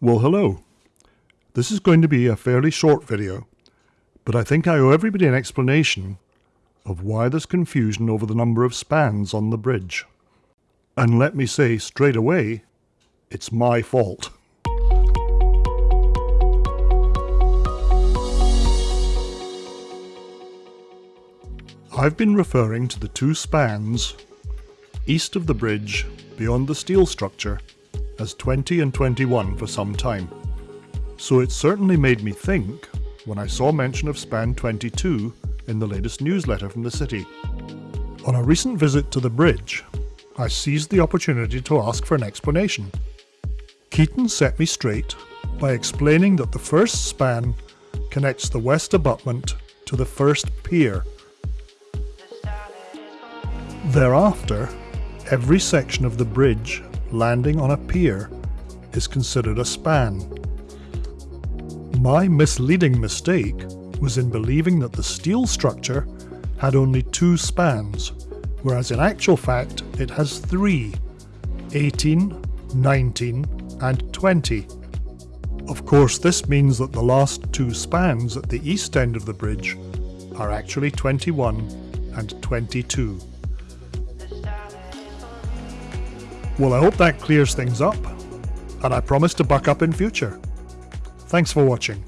Well hello. This is going to be a fairly short video, but I think I owe everybody an explanation of why there's confusion over the number of spans on the bridge. And let me say straight away, it's my fault. I've been referring to the two spans east of the bridge beyond the steel structure as 20 and 21 for some time. So it certainly made me think when I saw mention of span 22 in the latest newsletter from the city. On a recent visit to the bridge, I seized the opportunity to ask for an explanation. Keaton set me straight by explaining that the first span connects the west abutment to the first pier. Thereafter, every section of the bridge landing on a pier is considered a span. My misleading mistake was in believing that the steel structure had only two spans, whereas in actual fact it has three 18, 19, and 20. Of course, this means that the last two spans at the east end of the bridge are actually 21 and 22. Well, I hope that clears things up, and I promise to buck up in future. Thanks for watching.